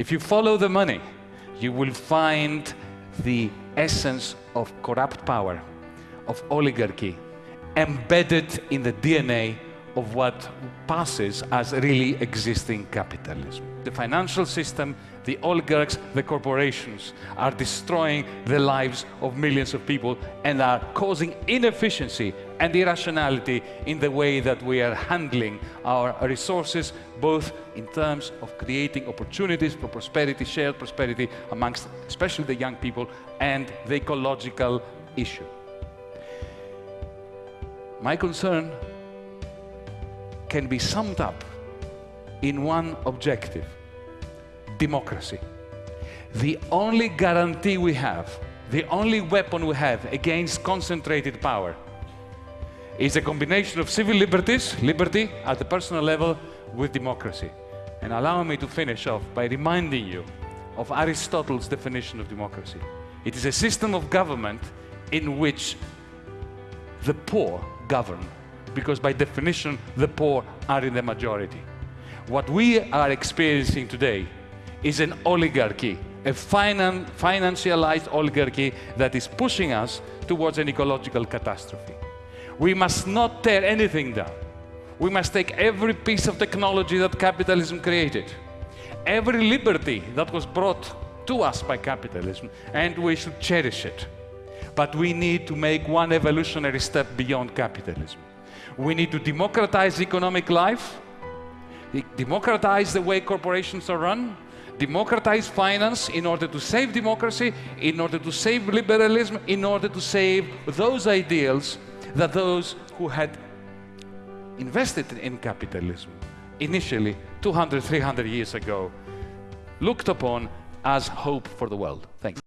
If you follow the money, you will find the essence of corrupt power, of oligarchy, embedded in the DNA of what passes as really existing capitalism. The financial system, the oligarchs, the corporations are destroying the lives of millions of people and are causing inefficiency and irrationality in the way that we are handling our resources, both in terms of creating opportunities for prosperity, shared prosperity amongst especially the young people, and the ecological issue. My concern can be summed up in one objective democracy. The only guarantee we have, the only weapon we have against concentrated power is a combination of civil liberties, liberty at the personal level, with democracy. And allow me to finish off by reminding you of Aristotle's definition of democracy. It is a system of government in which the poor govern because by definition, the poor are in the majority. What we are experiencing today is an oligarchy, a finan financialized oligarchy that is pushing us towards an ecological catastrophe. We must not tear anything down. We must take every piece of technology that capitalism created, every liberty that was brought to us by capitalism, and we should cherish it. But we need to make one evolutionary step beyond capitalism. We need to democratize economic life, democratize the way corporations are run, democratize finance in order to save democracy, in order to save liberalism, in order to save those ideals that those who had invested in capitalism initially 200, 300 years ago looked upon as hope for the world. Thanks.